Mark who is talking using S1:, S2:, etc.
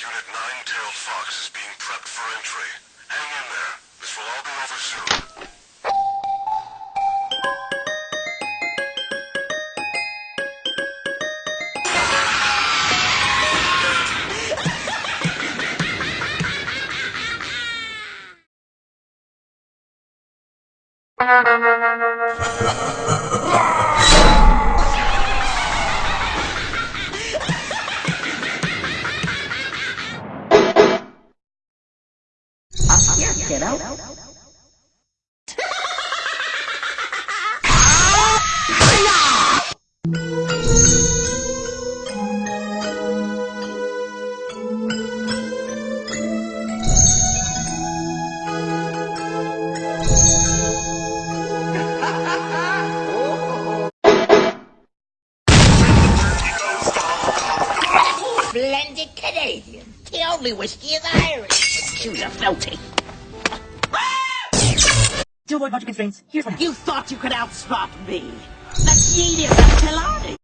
S1: Red-tailed fox is being prepped for entry. Hang in there. This will all be over soon.
S2: Here, kiddo. Splendid Canadian. The only whiskey is Irish. Choose a floaty.
S3: To avoid budget constraints, here's what
S2: You thought you could outspot me. That's genius, that's Pilani.